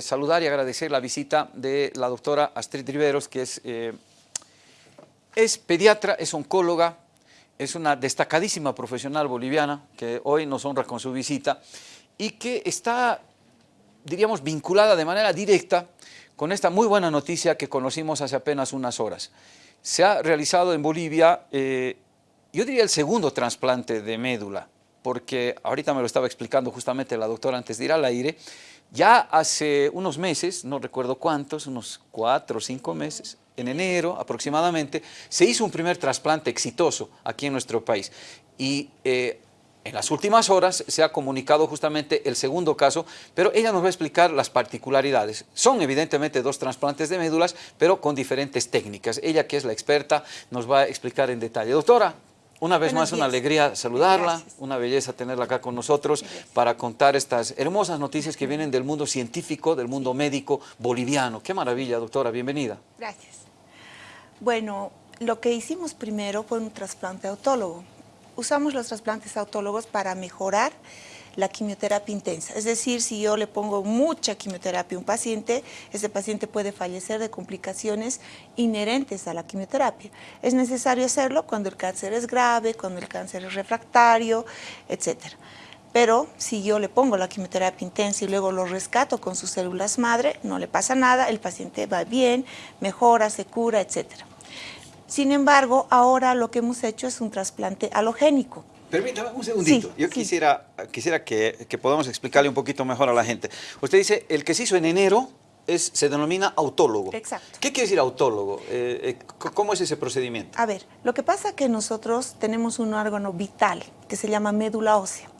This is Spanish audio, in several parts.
eh, saludar y agradecer la visita de la doctora Astrid Riveros, que es, eh, es pediatra, es oncóloga, es una destacadísima profesional boliviana que hoy nos honra con su visita y que está, diríamos, vinculada de manera directa con esta muy buena noticia que conocimos hace apenas unas horas. Se ha realizado en Bolivia, eh, yo diría el segundo trasplante de médula, porque ahorita me lo estaba explicando justamente la doctora antes de ir al aire, ya hace unos meses, no recuerdo cuántos, unos cuatro o cinco meses, en enero aproximadamente, se hizo un primer trasplante exitoso aquí en nuestro país. Y eh, en las últimas horas se ha comunicado justamente el segundo caso, pero ella nos va a explicar las particularidades. Son evidentemente dos trasplantes de médulas, pero con diferentes técnicas. Ella, que es la experta, nos va a explicar en detalle. Doctora, una vez más, una alegría saludarla, una belleza tenerla acá con nosotros para contar estas hermosas noticias que vienen del mundo científico, del mundo médico boliviano. Qué maravilla, doctora, bienvenida. Gracias. Bueno, lo que hicimos primero fue un trasplante autólogo. Usamos los trasplantes autólogos para mejorar la quimioterapia intensa. Es decir, si yo le pongo mucha quimioterapia a un paciente, ese paciente puede fallecer de complicaciones inherentes a la quimioterapia. Es necesario hacerlo cuando el cáncer es grave, cuando el cáncer es refractario, etc. Pero si yo le pongo la quimioterapia intensa y luego lo rescato con sus células madre, no le pasa nada, el paciente va bien, mejora, se cura, etc. Sin embargo, ahora lo que hemos hecho es un trasplante halogénico. Permítame un segundito. Yo quisiera, quisiera que, podamos explicarle un poquito mejor a la gente. Usted dice, el que se hizo en enero es, se denomina autólogo. Exacto. ¿Qué quiere decir autólogo? Eh, eh, ¿Cómo es ese procedimiento? A ver, lo que pasa es que nosotros tenemos un órgano vital que se llama médula ósea.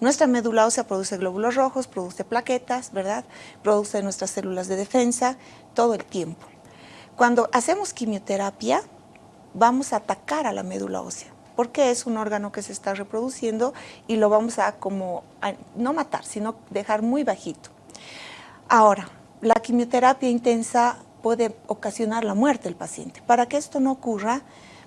Nuestra médula ósea produce glóbulos rojos, produce plaquetas, ¿verdad? Produce nuestras células de defensa todo el tiempo. Cuando hacemos quimioterapia, vamos a atacar a la médula ósea porque es un órgano que se está reproduciendo y lo vamos a como, no matar, sino dejar muy bajito. Ahora, la quimioterapia intensa puede ocasionar la muerte del paciente. Para que esto no ocurra,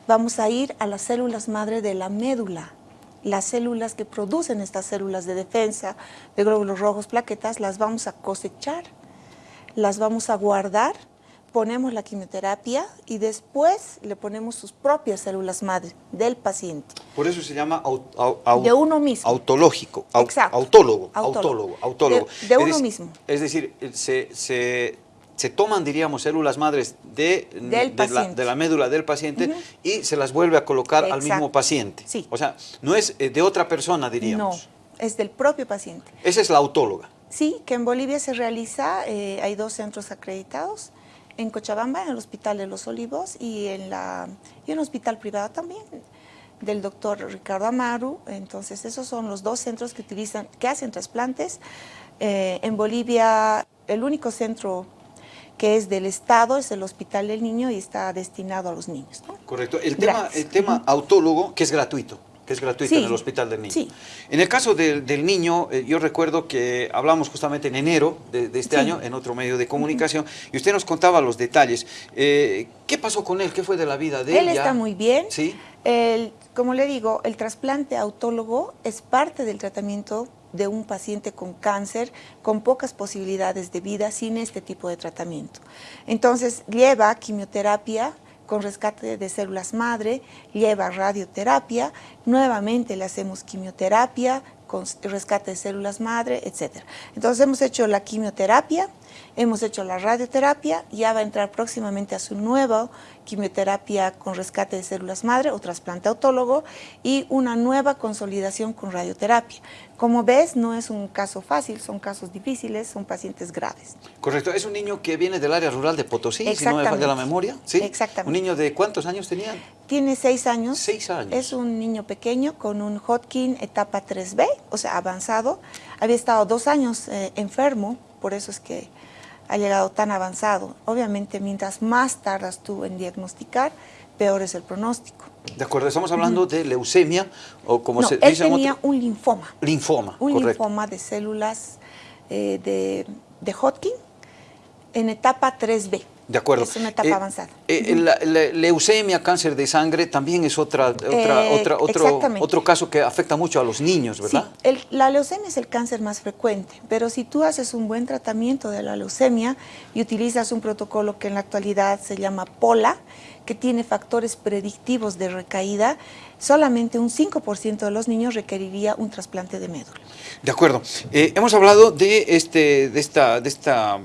vamos a ir a las células madre de la médula. Las células que producen estas células de defensa, de glóbulos rojos, plaquetas, las vamos a cosechar, las vamos a guardar ponemos la quimioterapia y después le ponemos sus propias células madre del paciente. Por eso se llama de uno mismo. autológico, Exacto. autólogo, autólogo, autólogo. De, uno mismo. Es decir, se, se, se, toman, diríamos, células madres de, de, la, de la, médula del paciente y se las vuelve a colocar al mismo paciente. Sí. O sea, no es eh, de otra persona, diríamos. No, es del propio paciente. Esa es la autóloga. Sí, que en Bolivia se realiza, eh, hay dos centros acreditados, en Cochabamba, en el Hospital de los Olivos y en, la, y un hospital privado también del doctor Ricardo Amaru. Entonces, esos son los dos centros que, utilizan, que hacen trasplantes. Eh, en Bolivia, el único centro que es del Estado es el Hospital del Niño y está destinado a los niños. Correcto. El tema, el tema autólogo, que es gratuito que es gratuito en el Hospital del Niño. En el caso del, niño, eh, yo recuerdo que hablamos justamente en enero de, este año en otro medio de comunicación y usted nos contaba los detalles. Eh, ¿Qué pasó con él? ¿Qué fue de la vida de él? Él está muy bien. Sí. como le digo, el trasplante autólogo es parte del tratamiento de un paciente con cáncer con pocas posibilidades de vida sin este tipo de tratamiento. Entonces lleva quimioterapia con rescate de células madre, lleva radioterapia, nuevamente le hacemos quimioterapia con rescate de células madre, etc. Entonces hemos hecho la quimioterapia, hemos hecho la radioterapia, ya va a entrar próximamente a su nueva quimioterapia con rescate de células madre o trasplante autólogo y una nueva consolidación con radioterapia. Como ves, no es un caso fácil, son casos difíciles, son pacientes graves. Correcto, es un niño que viene del área rural de Potosí, si no me falla la memoria. ¿sí? Exactamente. ¿Un niño de cuántos años tenía? Tiene seis años. Seis años. Es un niño pequeño con un Hodgkin etapa 3B, o sea, avanzado. Había estado dos años eh, enfermo, por eso es que ha llegado tan avanzado. Obviamente, mientras más tardas tú en diagnosticar, peor es el pronóstico. De acuerdo, estamos hablando de leucemia o como se él dice... tenía un linfoma. Linfoma, Un linfoma de células eh, de, de Hodgkin en etapa 3B. De acuerdo. Es una etapa Eh, avanzada. eh, la, la- leucemia, cáncer de sangre, también es otra, otra, Eh, otra- otro, otro caso que afecta mucho a los niños, ¿verdad? Sí, el- la leucemia es el cáncer más frecuente, pero si tú haces un buen tratamiento de la leucemia y utilizas un protocolo que en la actualidad se llama POLA, que tiene factores predictivos de recaída, solamente un 5% de los niños requeriría un trasplante de médula. De acuerdo. Hemos hablado de este, de esta, de esta,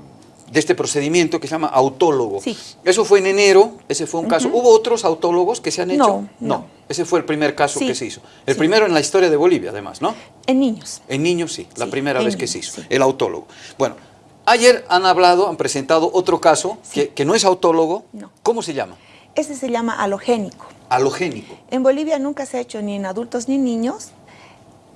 de este procedimiento que se llama autólogo. Sí. Eso fue en enero, ese fue un caso. ¿Hubo otros autólogos que se han hecho? No, no. Ese fue el primer caso Sí, que se hizo. El sí. primero en la historia de Bolivia, además, ¿no? En niños. En niños sí, la primera en vez que se hizo, sí. el autólogo. Bueno, ayer han hablado, han presentado otro caso que, que no es autólogo. No. ¿Cómo se llama? Ese se llama halogénico. Halogénico. En Bolivia nunca se ha hecho ni en adultos ni niños.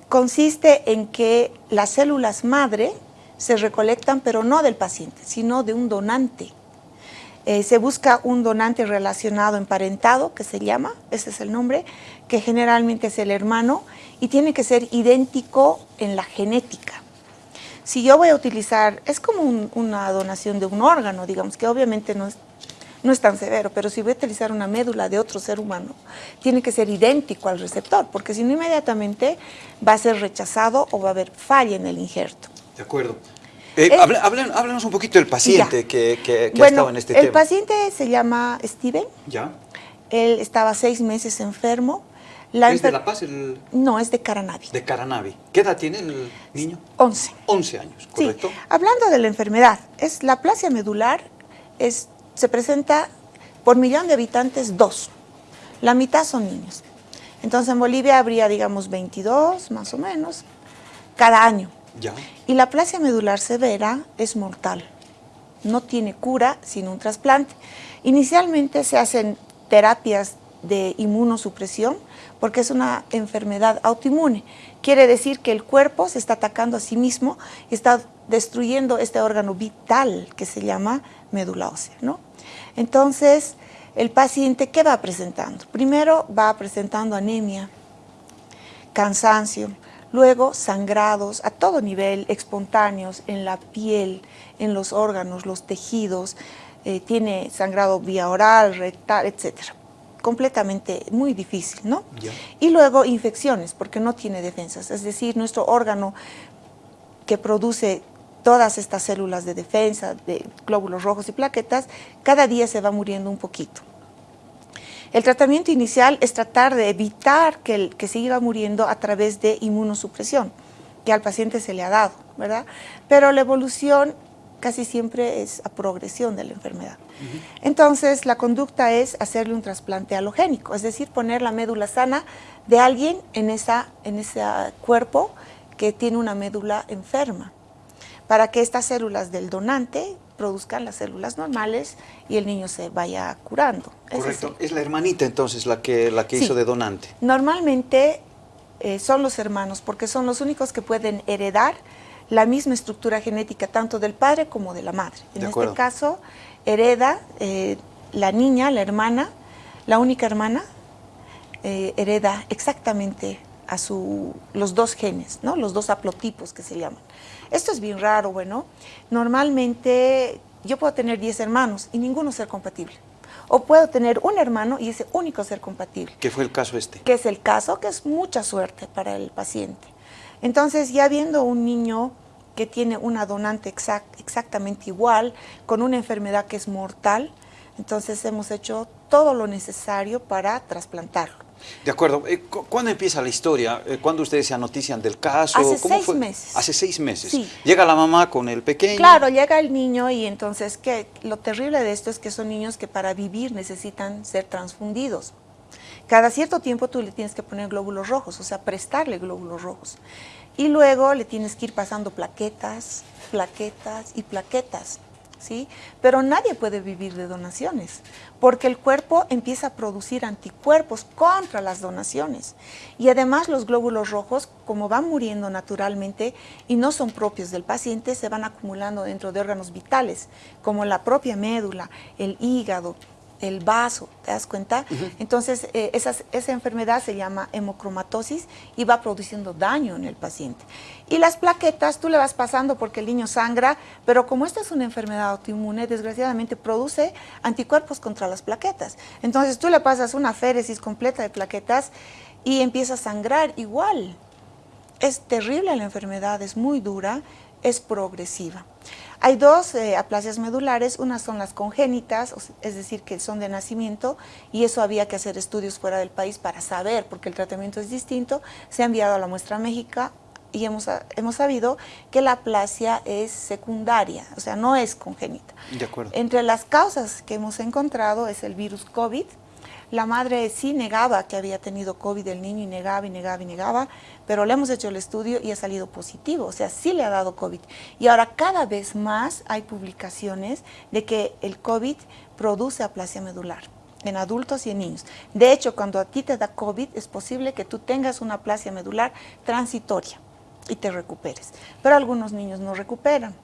Consiste en que las células madre se recolectan, pero no del paciente, sino de un donante. Eh, se busca un donante relacionado emparentado, que se llama, ese es el nombre, que generalmente es el hermano, y tiene que ser idéntico en la genética. Si yo voy a utilizar, es como un- una donación de un órgano, digamos, que obviamente no es, no es tan severo, pero si voy a utilizar una médula de otro ser humano, tiene que ser idéntico al receptor, porque si no inmediatamente va a ser rechazado o va a haber falla en el injerto. De acuerdo. Eh, hablen- háblenos un poquito del paciente Ya. que, que- que ha estado en este el tema. paciente se llama Steven, ¿Ya? él estaba seis meses enfermo. La ¿Es de La Paz, el, No, es de Caranavi, de Caranavi? ¿Qué edad tiene el niño? 11. 11 años, Sí, ¿correcto? hablando de la enfermedad, es la plasia medular es, se presenta por millón de habitantes dos. La mitad son niños. Entonces en Bolivia habría, digamos, 22 más o menos cada año. Y la plasia medular severa es mortal. No tiene cura sin un trasplante. Inicialmente se hacen terapias de inmunosupresión porque es una enfermedad autoinmune. Quiere decir que el cuerpo se está atacando a sí mismo y está destruyendo este órgano vital que se llama médula ósea. ¿no? Entonces, el paciente, ¿qué va presentando? Primero va presentando anemia, cansancio, luego sangrados a todo nivel, espontáneos en la piel, en los órganos, los tejidos, eh, tiene sangrado vía oral, rectal, etcétera. Completamente muy difícil, ¿no? Y luego infecciones, porque no tiene defensas, es decir, nuestro órgano que produce todas estas células de defensa, de glóbulos rojos y plaquetas, cada día se va muriendo un poquito. El tratamiento inicial es tratar de evitar que, el- que siga muriendo a través de inmunosupresión, que al paciente se le ha dado, ¿verdad? Pero la evolución casi siempre es a progresión de la enfermedad. Entonces, la conducta es hacerle un trasplante halogénico, es decir, poner la médula sana de alguien en, esa, en ese cuerpo que tiene una médula enferma, para que estas células del donante produzcan las células normales y el niño se vaya curando. Correcto. Es la hermanita entonces la que, la que Sí. hizo de donante. Normalmente eh, son los hermanos, porque son los únicos que pueden heredar la misma estructura genética tanto del padre como de la madre. En De este caso, hereda eh, la niña, la hermana, la única hermana, eh, hereda exactamente a su, los dos genes, ¿no? los dos haplotipos que se llaman. Esto es bien raro, bueno. Normalmente yo puedo tener 10 hermanos y ninguno ser compatible. O puedo tener un hermano y ese único ser compatible ¿Qué fue el caso este? que es el caso, que es mucha suerte para el paciente. Entonces, ya viendo un niño que tiene una donante exact- exactamente igual, con una enfermedad que es mortal, entonces hemos hecho todo lo necesario para trasplantarlo. De acuerdo. Eh, cu- ¿Cuándo empieza la historia? Eh, ¿Cuándo ustedes se anotician del caso? Hace ¿Cómo seis fue? meses. Hace seis meses. Sí. Llega la mamá con el pequeño. Claro, llega el niño y entonces ¿qué? lo terrible de esto es que son niños que para vivir necesitan ser transfundidos. Cada cierto tiempo tú le tienes que poner glóbulos rojos, o sea, prestarle glóbulos rojos. Y luego le tienes que ir pasando plaquetas, plaquetas y plaquetas, ¿sí? Pero nadie puede vivir de donaciones, porque el cuerpo empieza a producir anticuerpos contra las donaciones. Y además los glóbulos rojos, como van muriendo naturalmente y no son propios del paciente, se van acumulando dentro de órganos vitales, como la propia médula, el hígado, el vaso, ¿te das cuenta? Entonces, eh, esa enfermedad se llama hemocromatosis y va produciendo daño en el paciente. Y las plaquetas, tú le vas pasando porque el niño sangra, pero como esta es una enfermedad autoinmune, desgraciadamente produce anticuerpos contra las plaquetas. Entonces, tú le pasas una féresis completa de plaquetas y empieza a sangrar igual. Es terrible la enfermedad, es muy dura, es progresiva. Hay dos eh, aplasias medulares, unas son las congénitas, es decir, que son de nacimiento, y eso había que hacer estudios fuera del país para saber, porque el tratamiento es distinto. Se ha enviado a la muestra a México y hemos, hemos sabido que la aplasia es secundaria, o sea, no es congénita. De acuerdo. Entre las causas que hemos encontrado es el virus COVID, la madre sí negaba que había tenido COVID el niño y negaba y negaba y negaba, pero le hemos hecho el estudio y ha salido positivo, o sea, sí le ha dado COVID. Y ahora cada vez más hay publicaciones de que el COVID produce aplasia medular en adultos y en niños. De hecho, cuando a ti te da COVID, es posible que tú tengas una aplasia medular transitoria y te recuperes. Pero algunos niños no recuperan.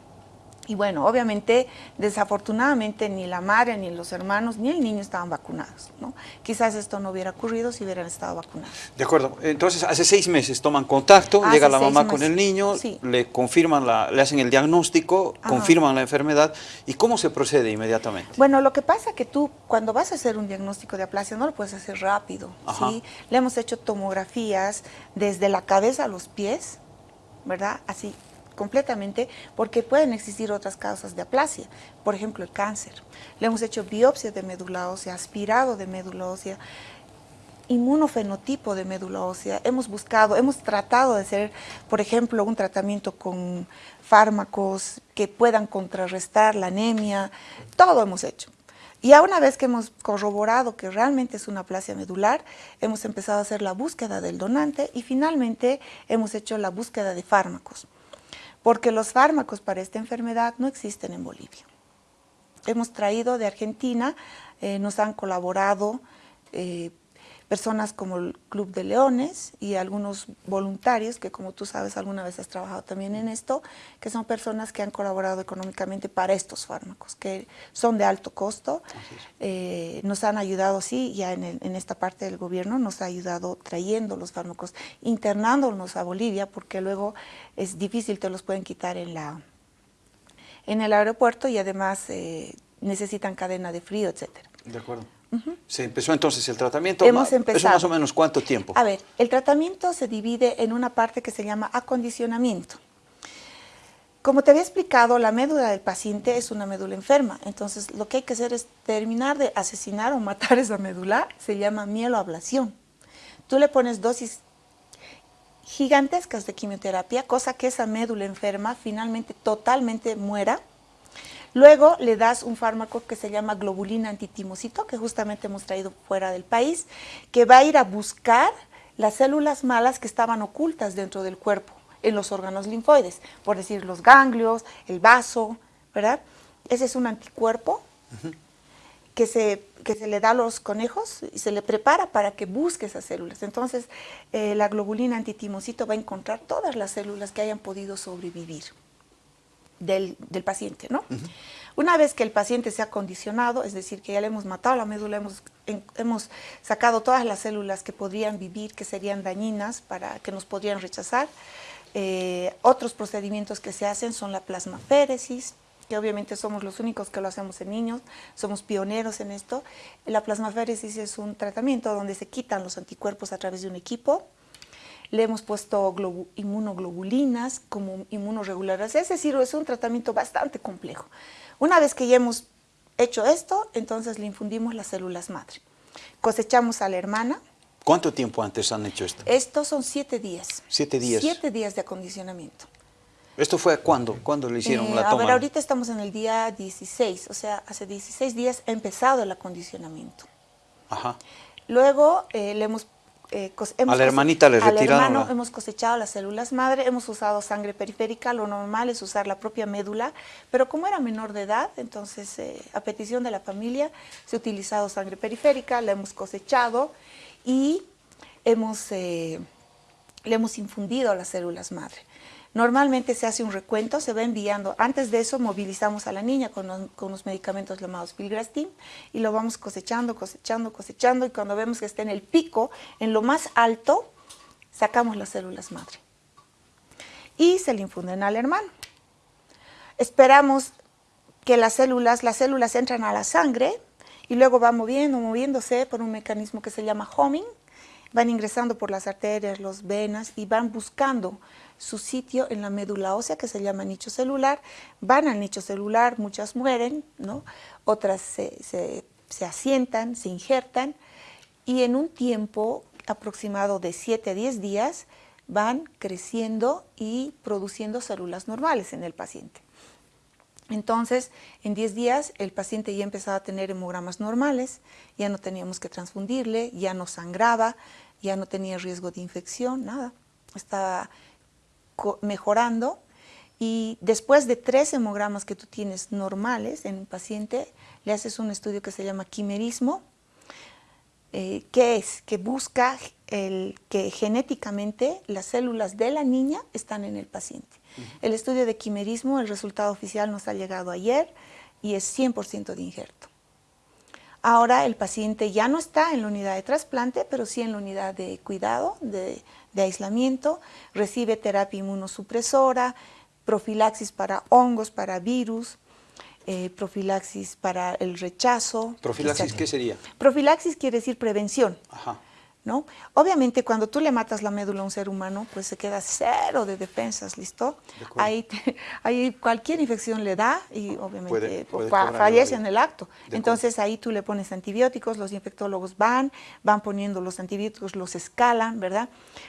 Y bueno, obviamente, desafortunadamente, ni la madre, ni los hermanos, ni el niño estaban vacunados. ¿no? Quizás esto no hubiera ocurrido si hubieran estado vacunados. De acuerdo. Entonces, hace seis meses toman contacto, llega la mamá con el niño, le confirman, la, le hacen el diagnóstico, confirman la enfermedad. ¿Y cómo se procede inmediatamente? Bueno, lo que pasa es que tú, cuando vas a hacer un diagnóstico de aplasia, no lo puedes hacer rápido. ¿sí? Le hemos hecho tomografías desde la cabeza a los pies, ¿verdad? Así, completamente porque pueden existir otras causas de aplasia, por ejemplo el cáncer. Le hemos hecho biopsia de médula ósea, aspirado de médula ósea, inmunofenotipo de médula ósea. Hemos buscado, hemos tratado de hacer, por ejemplo, un tratamiento con fármacos que puedan contrarrestar la anemia, todo hemos hecho. Y a una vez que hemos corroborado que realmente es una aplasia medular, hemos empezado a hacer la búsqueda del donante y finalmente hemos hecho la búsqueda de fármacos porque los fármacos para esta enfermedad no existen en Bolivia. Hemos traído de Argentina, eh, nos han colaborado eh, personas como el Club de Leones y algunos voluntarios, que como tú sabes alguna vez has trabajado también en esto, que son personas que han colaborado económicamente para estos fármacos, que son de alto costo. Eh, nos han ayudado, sí, ya en, en, esta parte del gobierno nos ha ayudado trayendo los fármacos, internándonos a Bolivia, porque luego es difícil, te los pueden quitar en, la, en el aeropuerto y además eh, necesitan cadena de frío, etcétera. De acuerdo. Se empezó entonces el tratamiento. Hemos empezado. ¿Eso más o menos cuánto tiempo? A ver, el tratamiento se divide en una parte que se llama acondicionamiento. Como te había explicado, la médula del paciente es una médula enferma, entonces lo que hay que hacer es terminar de asesinar o matar esa médula, se llama mieloablación. Tú le pones dosis gigantescas de quimioterapia, cosa que esa médula enferma finalmente totalmente muera Luego le das un fármaco que se llama globulina antitimocito, que justamente hemos traído fuera del país, que va a ir a buscar las células malas que estaban ocultas dentro del cuerpo, en los órganos linfoides, por decir los ganglios, el vaso, ¿verdad? Ese es un anticuerpo que, se, se le da a los conejos y se le prepara para que busque esas células. Entonces, eh, la globulina antitimocito va a encontrar todas las células que hayan podido sobrevivir del, paciente, ¿no? Una vez que el paciente se ha condicionado, es decir, que ya le hemos matado la médula, hemos, hemos sacado todas las células que podrían vivir, que serían dañinas, para que nos podrían rechazar, eh, otros procedimientos que se hacen son la plasmaféresis, que obviamente somos los únicos que lo hacemos en niños, somos pioneros en esto. La plasmaféresis es un tratamiento donde se quitan los anticuerpos a través de un equipo, le hemos puesto inmunoglobulinas como inmunoreguladoras. Es decir, es un tratamiento bastante complejo. Una vez que ya hemos hecho esto, entonces le infundimos las células madre. Cosechamos a la hermana. ¿Cuánto tiempo antes han hecho esto? Estos son siete días. ¿Siete días? Siete días de acondicionamiento. ¿Esto fue cuándo? ¿Cuándo le hicieron eh, la toma? A ver, ahorita estamos en el día 16, o sea, hace 16 días ha empezado el acondicionamiento. Ajá. Luego eh, le hemos eh, a la hermanita le retiraron. Al hermano hemos cosechado las células madre, hemos usado sangre periférica, lo normal es usar la propia médula, pero como era menor de edad, entonces eh, a petición de la familia se ha utilizado sangre periférica, la hemos cosechado y hemos, eh, le hemos infundido las células madre. Normalmente se hace un recuento, se va enviando. Antes de eso movilizamos a la niña con los, medicamentos llamados filgrastim y lo vamos cosechando, cosechando, cosechando y cuando vemos que está en el pico, en lo más alto, sacamos las células madre y se le infunden al hermano. Esperamos que las células, las células entran a la sangre y luego van moviendo, moviéndose por un mecanismo que se llama homing, van ingresando por las arterias, las venas y van buscando su sitio en la médula ósea que se llama nicho celular, van al nicho celular, muchas mueren, ¿no? otras se, asientan, se injertan y en un tiempo aproximado de 7 a 10 días van creciendo y produciendo células normales en el paciente. Entonces, en 10 días el paciente ya empezaba a tener hemogramas normales, ya no teníamos que transfundirle, ya no sangraba, ya no tenía riesgo de infección, nada. Estaba mejorando y después de tres hemogramas que tú tienes normales en un paciente, le haces un estudio que se llama quimerismo, eh, que es que busca el, que genéticamente las células de la niña están en el paciente. El estudio de quimerismo, el resultado oficial nos ha llegado ayer y es 100% de injerto. Ahora el paciente ya no está en la unidad de trasplante, pero sí en la unidad de cuidado, de, de aislamiento, recibe terapia inmunosupresora, profilaxis para hongos, para virus, eh, profilaxis para el rechazo. ¿Profilaxis qué sería? Profilaxis quiere decir prevención. Ajá. ¿No? Obviamente cuando tú le matas la médula a un ser humano, pues se queda cero de defensas, ¿listo? ahí, ahí, cualquier infección le da y obviamente fallece en el acto. Entonces ahí tú le pones antibióticos, los infectólogos van, van poniendo los antibióticos, los escalan, ¿verdad?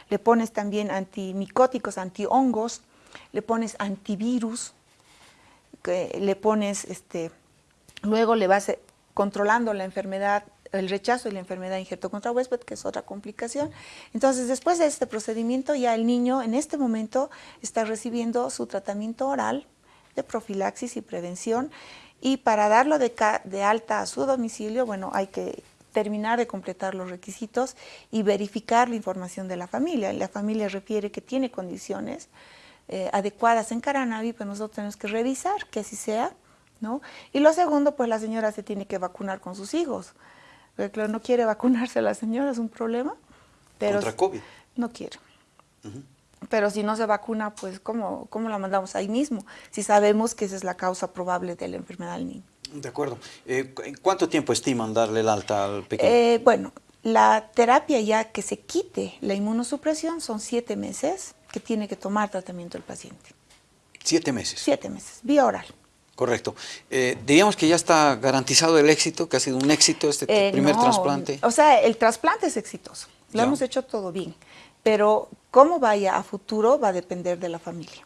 Le pones también antimicóticos, antihongos, le pones antivirus, le pones, este, luego le vas controlando la enfermedad el rechazo y la enfermedad injerto contra huésped, que es otra complicación. Entonces, después de este procedimiento, ya el niño en este momento está recibiendo su tratamiento oral de profilaxis y prevención y para darlo de, de alta a su domicilio, bueno, hay que terminar de completar los requisitos y verificar la información de la familia. La familia refiere que tiene condiciones eh, adecuadas en Caranavi, pues nosotros tenemos que revisar que así sea, ¿no? Y lo segundo, pues la señora se tiene que vacunar con sus hijos. Porque claro, no quiere vacunarse la señora, es un problema. Pero ¿Contra COVID? No quiere. Pero si no se vacuna, pues ¿cómo, ¿cómo la mandamos ahí mismo? Si sabemos que esa es la causa probable de la enfermedad del niño. De acuerdo. Eh, ¿Cuánto tiempo estiman darle el alta al pequeño? Eh, bueno, la terapia ya que se quite la inmunosupresión son siete meses que tiene que tomar tratamiento el paciente. ¿Siete meses? Siete meses, vía oral. Correcto. Eh, diríamos que ya está garantizado el éxito, que ha sido un éxito este eh, primer trasplante. O sea, el trasplante es exitoso, lo hemos hecho todo bien, pero cómo vaya a futuro va a depender de la familia.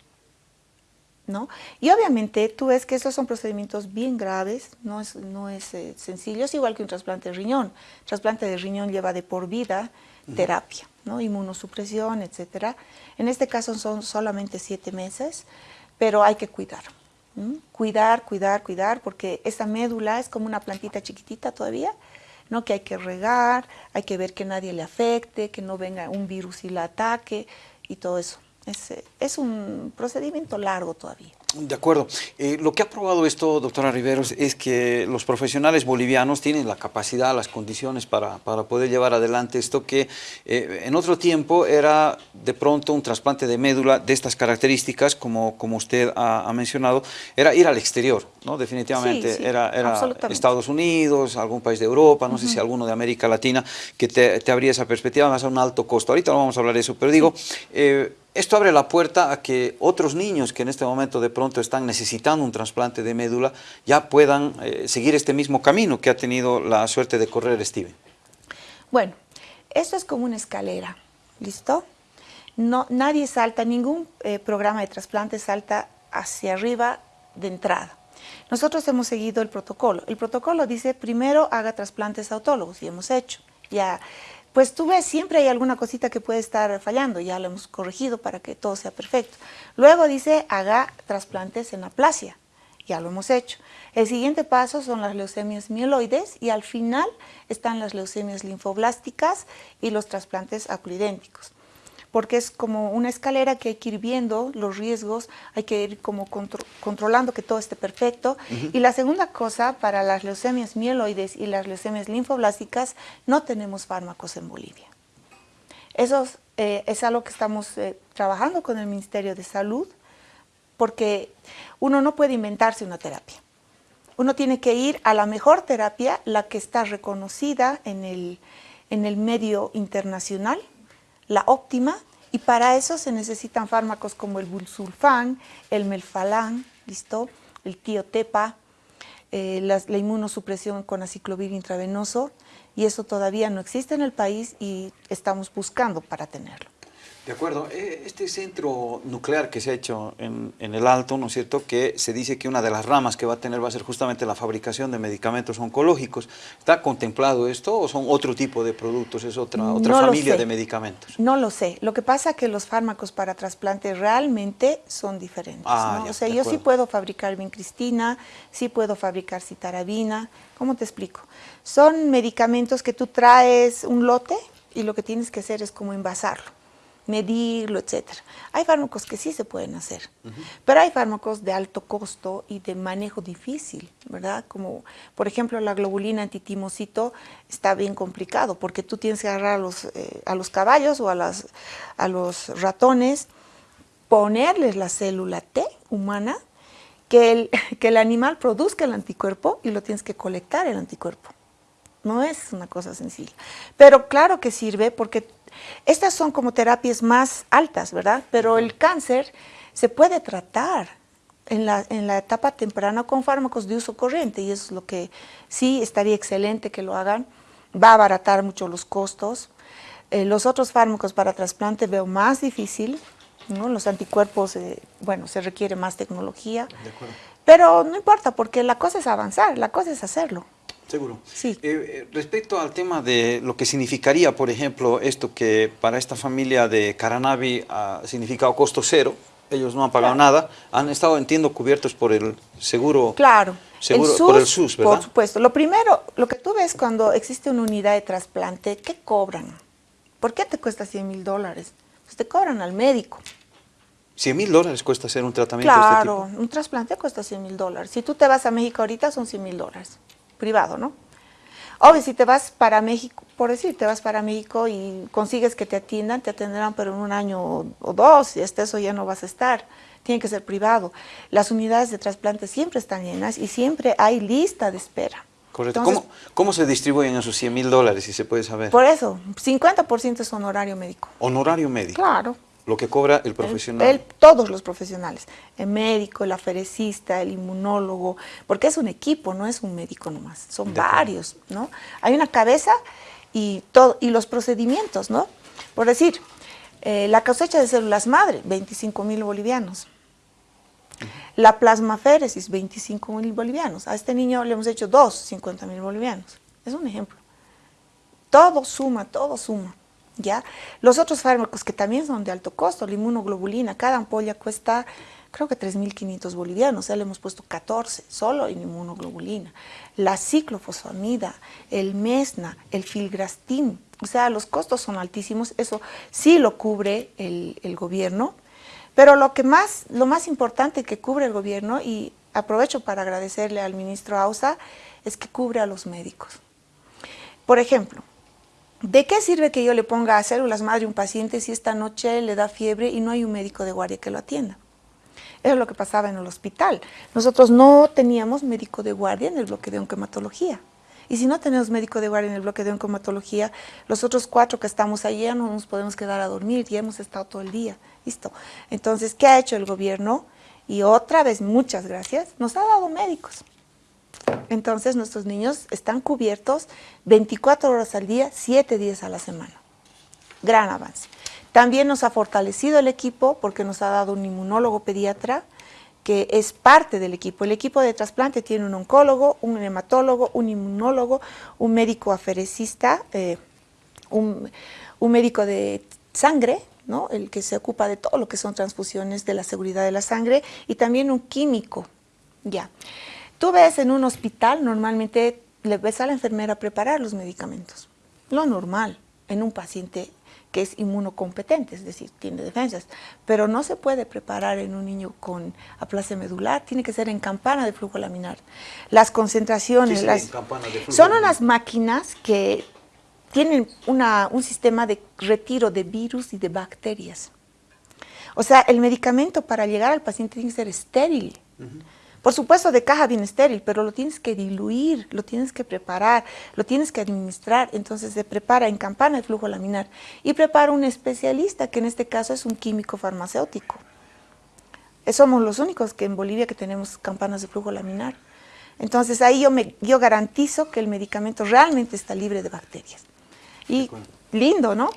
¿No? Y obviamente tú ves que estos son procedimientos bien graves, no es, no es eh, sencillo, es igual que un trasplante de riñón. El trasplante de riñón lleva de por vida terapia, ¿no? inmunosupresión, etcétera. En este caso son solamente siete meses, pero hay que cuidar. Cuidar, cuidar, cuidar, porque esa médula es como una plantita chiquitita todavía, ¿no? que hay que regar, hay que ver que nadie le afecte, que no venga un virus y la ataque y todo eso. Es, es un procedimiento largo todavía. De acuerdo. Eh, lo que ha probado esto, doctora Riveros, es que los profesionales bolivianos tienen la capacidad, las condiciones para, poder llevar adelante esto que eh, en otro tiempo era de pronto un trasplante de médula de estas características, como, como usted ha, mencionado, era ir al exterior, ¿no? Definitivamente era, era Estados Unidos, algún país de Europa, no sé si alguno de América Latina, que te, te abría esa perspectiva, más a un alto costo. Ahorita no vamos a hablar de eso, pero digo... Eh, esto abre la puerta a que otros niños que en este momento de pronto están necesitando un trasplante de médula ya puedan eh, seguir este mismo camino que ha tenido la suerte de correr Steven. Bueno, esto es como una escalera, ¿listo? No, nadie salta, ningún eh, programa de trasplante salta hacia arriba de entrada. Nosotros hemos seguido el protocolo. El protocolo dice primero haga trasplantes autólogos y hemos hecho. Ya pues tú ves, siempre hay alguna cosita que puede estar fallando, ya lo hemos corregido para que todo sea perfecto. Luego dice, haga trasplantes en aplasia, ya lo hemos hecho. El siguiente paso son las leucemias mieloides y al final están las leucemias linfoblásticas y los trasplantes acuidénticos. Porque es como una escalera que hay que ir viendo los riesgos, hay que ir como controlando que todo esté perfecto. Y la segunda cosa, para las leucemias mieloides y las leucemias linfoblásticas, no tenemos fármacos en Bolivia. Eso eh, es algo que estamos eh, trabajando con el Ministerio de Salud, porque uno no puede inventarse una terapia. Uno tiene que ir a la mejor terapia, la que está reconocida en el, en el medio internacional, la óptima, y para eso se necesitan fármacos como el bulsulfán, el melfalán, ¿listo? el tiotepa, eh, la, inmunosupresión con aciclovir intravenoso, y eso todavía no existe en el país y estamos buscando para tenerlo. De acuerdo. Eh, este centro nuclear que se ha hecho en, el Alto, ¿no es cierto?, que se dice que una de las ramas que va a tener va a ser justamente la fabricación de medicamentos oncológicos. ¿Está contemplado esto o son otro tipo de productos, es otra, otra familia de medicamentos? No lo sé. Lo que pasa es que los fármacos para trasplante realmente son diferentes. Ah, o sea, yo sí puedo fabricar vincristina, sí puedo fabricar citarabina. ¿Cómo te explico? Son medicamentos que tú traes un lote y lo que tienes que hacer es como envasarlo medirlo, etcétera. Hay fármacos que sí se pueden hacer, pero hay fármacos de alto costo y de manejo difícil, ¿verdad? Como, por ejemplo, la globulina antitimocito está bien complicado porque tú tienes que agarrar a los, eh, a los caballos o a, las, a los ratones, ponerles la célula T humana, que el, que el animal produzca el anticuerpo y lo tienes que colectar el anticuerpo. No es una cosa sencilla. Pero claro que sirve porque estas son como terapias más altas, ¿verdad? Pero el cáncer se puede tratar en la, en la etapa temprana con fármacos de uso corriente y eso es lo que sí estaría excelente que lo hagan. Va a abaratar mucho los costos. Eh, los otros fármacos para trasplante veo más difícil, ¿no? Los anticuerpos, eh, bueno, se requiere más tecnología. Pero no importa, porque la cosa es avanzar, la cosa es hacerlo. Seguro. Sí. Eh, eh, respecto al tema de lo que significaría, por ejemplo, esto que para esta familia de Caranavi ha significado costo cero, ellos no han pagado nada, han estado, entiendo, cubiertos por el seguro. Claro. Seguro, por el SUS, ¿verdad? Por supuesto. Lo primero, lo que tú ves cuando existe una unidad de trasplante, ¿qué cobran? ¿Por qué te cuesta 100 mil dólares? Pues te cobran al médico. 100 mil dólares cuesta hacer un tratamiento claro, de este tipo. Claro, un trasplante cuesta 100 mil dólares. Si tú te vas a México ahorita son 100 mil dólares privado, ¿no? Obvio, si te vas para México, por decir, te vas para México y consigues que te atiendan, te atenderán pero en un año o dos, y hasta eso ya no vas a estar. Tiene que ser privado. Las unidades de trasplante siempre están llenas y siempre hay lista de espera. Correcto. ¿Cómo, se distribuyen esos 100 mil dólares, si se puede saber? Por eso, 50% es honorario médico. ¿Honorario médico? Claro. Lo que cobra el profesional. todos los profesionales, el médico, el aferecista, el inmunólogo, porque es un equipo, no es un médico nomás, son varios, ¿no? Hay una cabeza y, todo, y los procedimientos, ¿no? Por decir, eh, la cosecha de células madre, 25 mil bolivianos. La plasmaféresis, 25 mil bolivianos. A este niño le hemos hecho dos, 50 mil bolivianos. Es un ejemplo. Todo suma, todo suma. ¿Ya? Los otros fármacos que también son de alto costo, la inmunoglobulina, cada ampolla cuesta creo que 3.500 bolivianos, ya le hemos puesto 14 solo en inmunoglobulina. La ciclofosfamida, el mesna, el filgrastim, o sea, los costos son altísimos, eso sí lo cubre el, el gobierno, pero lo, que más, lo más importante que cubre el gobierno, y aprovecho para agradecerle al ministro Ausa, es que cubre a los médicos. Por ejemplo, ¿De qué sirve que yo le ponga a células madre un paciente si esta noche le da fiebre y no hay un médico de guardia que lo atienda? Eso es lo que pasaba en el hospital. Nosotros no teníamos médico de guardia en el bloque de oncomatología. Y si no tenemos médico de guardia en el bloque de oncomatología, los otros cuatro que estamos allí no nos podemos quedar a dormir, y hemos estado todo el día. Listo. Entonces, ¿qué ha hecho el gobierno? Y otra vez, muchas gracias, nos ha dado médicos. Entonces nuestros niños están cubiertos 24 horas al día, 7 días a la semana. Gran avance. También nos ha fortalecido el equipo porque nos ha dado un inmunólogo pediatra que es parte del equipo. El equipo de trasplante tiene un oncólogo, un hematólogo, un inmunólogo, un médico aferecista, eh, un, médico de sangre, ¿no? el que se ocupa de todo lo que son transfusiones de la seguridad de la sangre, y también un químico. Ya. Tú ves en un hospital, normalmente le ves a la enfermera preparar los medicamentos. Lo normal en un paciente que es inmunocompetente, es decir, tiene defensas, pero no se puede preparar en un niño con aplasia medular, tiene que ser en campana de flujo laminar. Las concentraciones, las, son unas máquinas que tienen un sistema de retiro de virus y de bacterias. O sea, el medicamento para llegar al paciente tiene que ser estéril. Por supuesto, de caja bien estéril, pero lo tienes que diluir, lo tienes que preparar, lo tienes que administrar. Entonces se prepara en campana de flujo laminar y prepara un especialista, que en este caso es un químico farmacéutico. Somos los únicos que en Bolivia que tenemos campanas de flujo laminar. Entonces ahí yo, me, yo garantizo que el medicamento realmente está libre de bacterias. Y lindo, ¿no?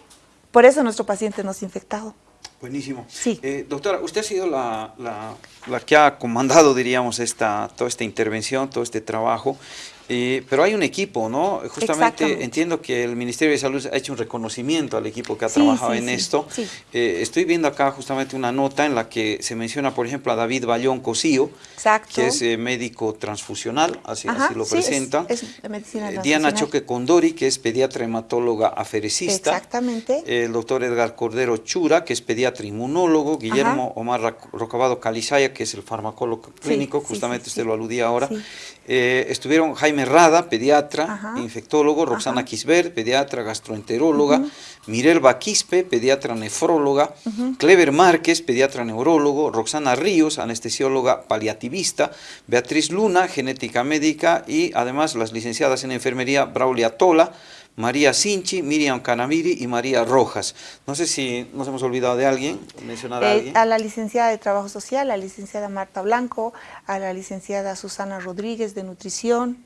Por eso nuestro paciente no es infectado. Buenísimo. Sí. Eh, doctora, usted ha sido la, la, que ha comandado, diríamos, esta, toda esta intervención, todo este trabajo. Eh, pero hay un equipo, ¿no? Justamente entiendo que el Ministerio de Salud ha hecho un reconocimiento al equipo que ha trabajado en esto. Eh, estoy viendo acá justamente una nota en la que se menciona, por ejemplo, a David Bayón Cosío, que es eh, médico transfusional, así, lo presenta. Diana Choque Condori, que es pediatra hematóloga afericista. Exactamente. el doctor Edgar Cordero Chura, que es pediatra inmunólogo. Guillermo Omar Rocabado Calizaya, que es el farmacólogo clínico, justamente usted lo aludía ahora. Estuvieron Jaime Rada, pediatra, infectólogo, Roxana Quisbert, pediatra, gastroenteróloga, Mirel Baquispe, pediatra nefróloga, Clever Márquez, pediatra neurólogo, Roxana Ríos, anestesióloga paliativista, Beatriz Luna, genética médica y además las licenciadas en enfermería Braulia Tola, María Sinchi, Miriam Canamiri y María Rojas. No sé si nos hemos olvidado de alguien, mencionar a eh. A la licenciada de Trabajo Social, a la licenciada Marta Blanco, a la licenciada Susana Rodríguez de Nutrición,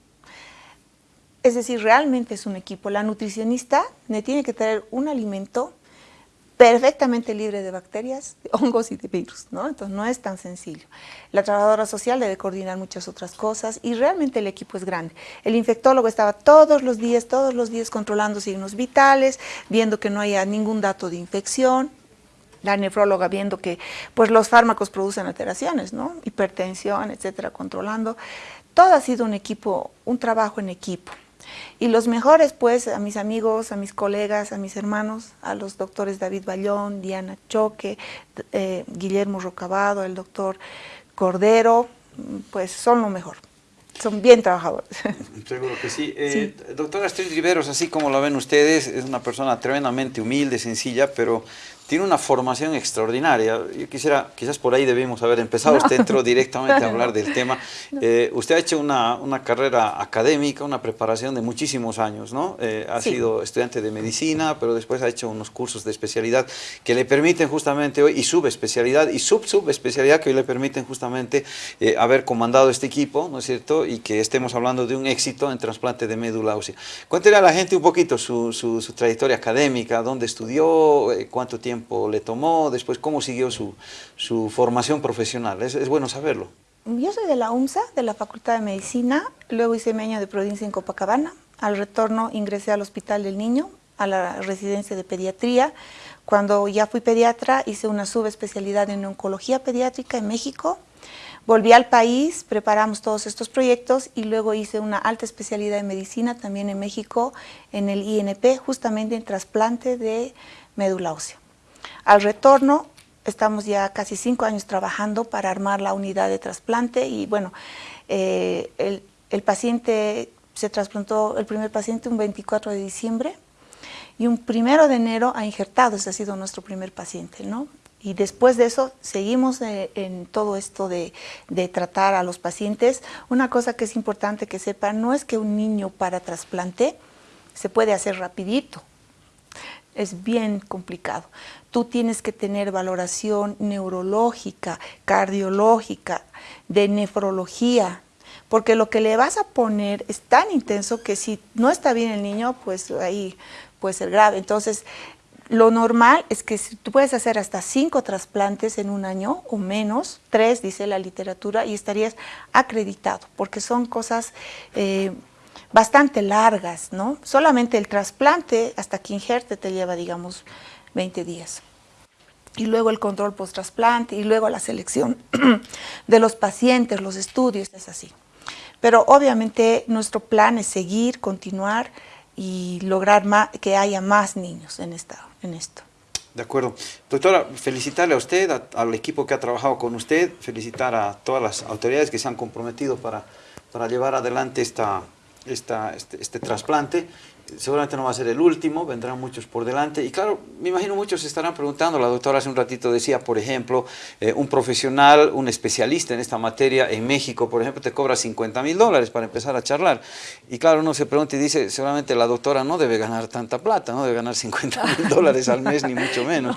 es decir, realmente es un equipo. La nutricionista me tiene que traer un alimento perfectamente libre de bacterias, de hongos y de virus, ¿no? Entonces no es tan sencillo. La trabajadora social debe coordinar muchas otras cosas y realmente el equipo es grande. El infectólogo estaba todos los días, todos los días controlando signos vitales, viendo que no haya ningún dato de infección, la nefróloga viendo que pues los fármacos producen alteraciones, ¿no? Hipertensión, etcétera, controlando. Todo ha sido un equipo, un trabajo en equipo. Y los mejores, pues, a mis amigos, a mis colegas, a mis hermanos, a los doctores David Ballón, Diana Choque, eh, Guillermo Rocabado, el doctor Cordero, pues son lo mejor. Son bien trabajadores. Seguro que sí. Eh, doctora Astrid Riveros, así como lo ven ustedes, es una persona tremendamente humilde, sencilla, pero tiene una formación extraordinaria. Yo quisiera, quizás por ahí debimos haber empezado, usted entró directamente a hablar del tema. Eh, usted ha hecho una, una, carrera académica, una preparación de muchísimos años, ¿no? Eh, ha sido estudiante de medicina, pero después ha hecho unos cursos de especialidad que le permiten justamente hoy, y subespecialidad, y sub-subespecialidad que hoy le permiten justamente eh, haber comandado este equipo, ¿no es cierto? Y que estemos hablando de un éxito en trasplante de médula ósea. Cuéntele a la gente un poquito su, su, su trayectoria académica, dónde estudió, cuánto tiempo le tomó, después cómo siguió su, su formación profesional. Es, es, bueno saberlo. Yo soy de la UMSA, de la Facultad de Medicina, luego hice mi año de provincia en Copacabana. Al retorno ingresé al Hospital del Niño, a la residencia de pediatría. Cuando ya fui pediatra hice una subespecialidad en oncología pediátrica en México. Volví al país, preparamos todos estos proyectos y luego hice una alta especialidad en medicina también en México, en el INP, justamente en trasplante de médula ósea. Al retorno, estamos ya casi cinco años trabajando para armar la unidad de trasplante y bueno, eh, el, paciente se trasplantó, el primer paciente un 24 de diciembre y un primero de enero ha injertado, ese ha sido nuestro primer paciente, ¿no? Y después de eso seguimos eh, en todo esto de, de, tratar a los pacientes. Una cosa que es importante que sepan, no es que un niño para trasplante se puede hacer rapidito, es bien complicado. Tú tienes que tener valoración neurológica, cardiológica, de nefrología, porque lo que le vas a poner es tan intenso que si no está bien el niño, pues ahí puede ser grave. Entonces, lo normal es que tú puedes hacer hasta cinco trasplantes en un año o menos, tres dice la literatura, y estarías acreditado, porque son cosas eh, bastante largas, ¿no? Solamente el trasplante hasta que injerte te lleva, digamos, 20 días. Y luego el control post-trasplante y luego la selección de los pacientes, los estudios, es así. Pero obviamente nuestro plan es seguir, continuar y lograr que haya más niños en esta, en esto. De acuerdo. Doctora, felicitarle a usted, al equipo que ha trabajado con usted, felicitar a todas las autoridades que se han comprometido para, para llevar adelante esta, este, este trasplante seguramente no va a ser el último, vendrán muchos por delante. Y claro, me imagino muchos se estarán preguntando, la doctora hace un ratito decía, por ejemplo, eh, un profesional, un especialista en esta materia en México, por ejemplo, te cobra 50 mil dólares para empezar a charlar. Y claro, uno se pregunta y dice, seguramente la doctora no debe ganar tanta plata, no debe ganar 50 mil dólares al mes, ni mucho menos.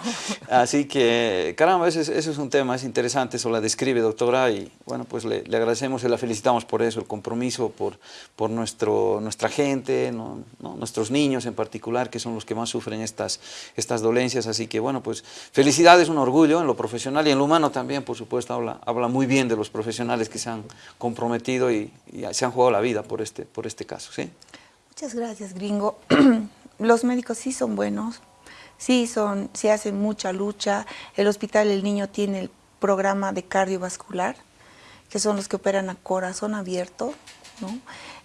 Así que, caramba, eso es, un tema, es interesante, eso la describe, doctora, y bueno, pues le, agradecemos y la felicitamos por eso, el compromiso, por, por nuestro, nuestra gente, ¿no? ¿no? Nuestros niños en particular, que son los que más sufren estas, estas dolencias, así que bueno, pues felicidades, un orgullo en lo profesional y en lo humano también, por supuesto, habla, habla muy bien de los profesionales que se han comprometido y, se han jugado la vida por este, por este caso, ¿sí? Muchas gracias, gringo. los médicos sí son buenos, sí, son, sí hacen mucha lucha, el Hospital El Niño tiene el programa de cardiovascular, que son los que operan a corazón abierto, ¿no?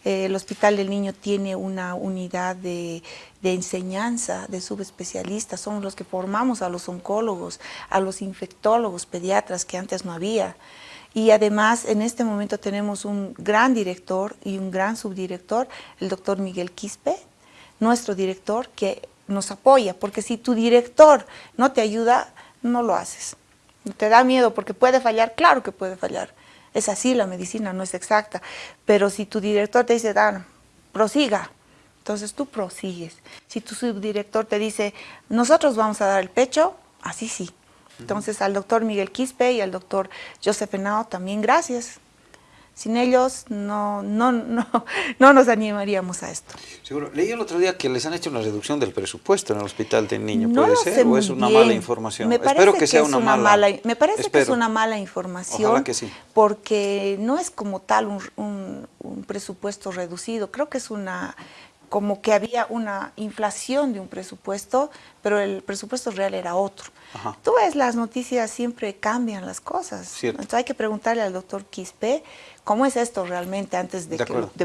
El Hospital del Niño tiene una unidad de, enseñanza de subespecialistas, somos los que formamos a los oncólogos, a los infectólogos, pediatras que antes no había. Y además en este momento tenemos un gran director y un gran subdirector, el doctor Miguel Quispe, nuestro director, que nos apoya, porque si tu director no te ayuda, no lo haces. Te da miedo porque puede fallar, claro que puede fallar, es así, la medicina no es exacta. Pero si tu director te dice, Dan, prosiga, entonces tú prosigues. Si tu subdirector te dice, nosotros vamos a dar el pecho, así sí. Entonces al doctor Miguel Quispe y al doctor Joseph Henao también gracias. Sin ellos no, no, no, no nos animaríamos a esto. Seguro. Leí el otro día que les han hecho una reducción del presupuesto en el hospital del niño. ¿Puede ser? ¿O es una mala información? Espero que, sea una, mala, Me parece que es una mala información. que sí. Porque no es como tal un presupuesto reducido. Creo que es una como que había una inflación de un presupuesto, pero el presupuesto real era otro. Tú ves, las noticias siempre cambian las cosas. Entonces hay que preguntarle al doctor Quispe cómo es esto realmente antes de,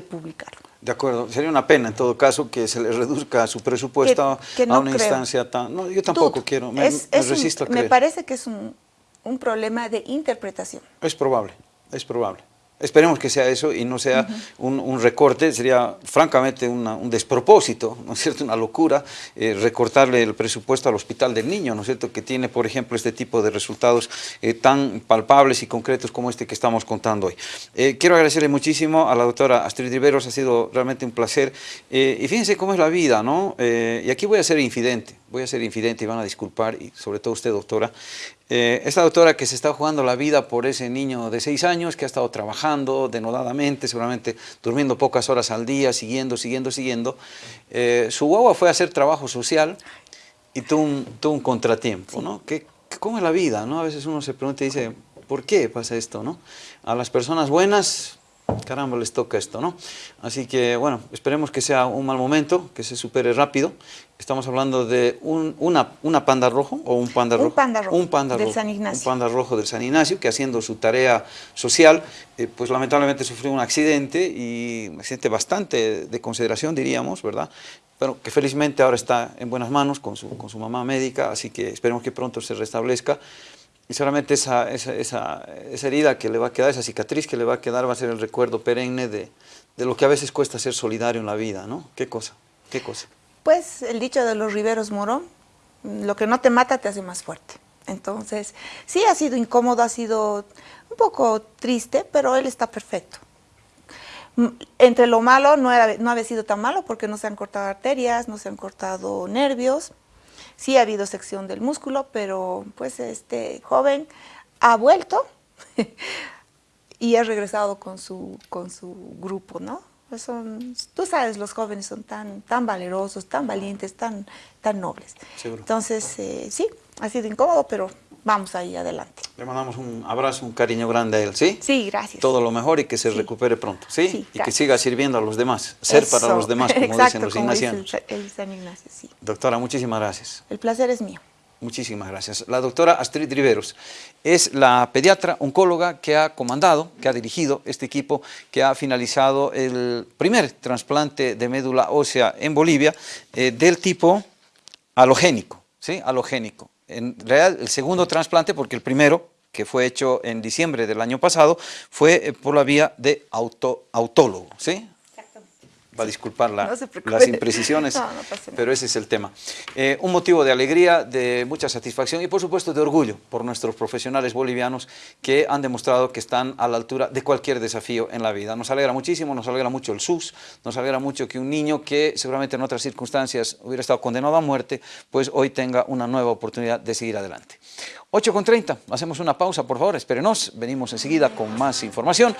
publicarlo. De acuerdo, sería una pena en todo caso que se le reduzca su presupuesto a una instancia tan... No, yo tampoco quiero, me, resisto a creer. Me parece que es un problema de interpretación. Es probable, es probable. Esperemos que sea eso y no sea un, recorte, sería francamente un despropósito, ¿no es cierto?, una locura eh, recortarle el presupuesto al Hospital del Niño, ¿no es cierto?, que tiene, por ejemplo, este tipo de resultados eh, tan palpables y concretos como este que estamos contando hoy. Eh, quiero agradecerle muchísimo a la doctora Astrid Riveros, ha sido realmente un placer. y fíjense cómo es la vida, ¿no? y aquí voy a ser infidente, voy a ser infidente y van a disculpar, y sobre todo usted, doctora, eh, esta doctora que se está jugando la vida por ese niño de seis años que ha estado trabajando denodadamente, seguramente durmiendo pocas horas al día, siguiendo, siguiendo, siguiendo. Eh, su guagua fue a hacer trabajo social y tuvo un, contratiempo, ¿no? ¿Qué, ¿Cómo es la vida? ¿no? A veces uno se pregunta y dice, ¿por qué pasa esto? ¿no? A las personas buenas caramba, les toca esto, ¿no? Así que, bueno, esperemos que sea un mal momento, que se supere rápido. Estamos hablando de un, una, una, panda rojo o un panda rojo. Un panda rojo, un panda del San Ignacio. Un panda rojo del San Ignacio, que haciendo su tarea social, eh, pues lamentablemente sufrió un accidente, y un accidente bastante de consideración, diríamos, ¿verdad? Pero que felizmente ahora está en buenas manos con su, con su mamá médica, así que esperemos que pronto se restablezca. Y solamente esa, esa, esa, esa, herida que le va a quedar, esa cicatriz que le va a quedar va a ser el recuerdo perenne de, de, lo que a veces cuesta ser solidario en la vida, ¿no? ¿Qué cosa? ¿Qué cosa? Pues el dicho de los Riveros Morón, lo que no te mata te hace más fuerte. Entonces, sí ha sido incómodo, ha sido un poco triste, pero él está perfecto. Entre lo malo, no, era, no había sido tan malo porque no se han cortado arterias, no se han cortado nervios, Sí ha habido sección del músculo, pero pues este joven ha vuelto y ha regresado con su, con su grupo, ¿no? Pues son, tú sabes, los jóvenes son tan, tan valerosos, tan valientes, tan, tan nobles. Entonces, eh, sí, ha sido incómodo, pero vamos ahí adelante. Le mandamos un abrazo, un cariño grande a él, ¿sí? Sí, gracias. Todo lo mejor y que se recupere pronto, ¿sí? y que siga sirviendo a los demás, ser para los demás, como dicen los ignacianos. el San Ignacio, sí. Doctora, muchísimas gracias. El placer es mío. Muchísimas gracias. La doctora Astrid Riveros es la pediatra oncóloga que ha comandado, que ha dirigido este equipo, que ha finalizado el primer trasplante de médula ósea en Bolivia eh, del tipo halogénico. ¿sí? alogénico. En realidad, el segundo trasplante, porque el primero, que fue hecho en diciembre del año pasado, fue eh, por la vía de auto, autólogo, ¿sí? Va a disculpar la, No las imprecisiones, No, no pero ese es el tema. Eh, un motivo de alegría, de mucha satisfacción y por supuesto de orgullo por nuestros profesionales bolivianos que han demostrado que están a la altura de cualquier desafío en la vida. Nos alegra muchísimo, nos alegra mucho el SUS, nos alegra mucho que un niño que seguramente en otras circunstancias hubiera estado condenado a muerte, pues hoy tenga una nueva oportunidad de seguir adelante. 8 con 30, hacemos una pausa por favor, espérenos, venimos enseguida con más información.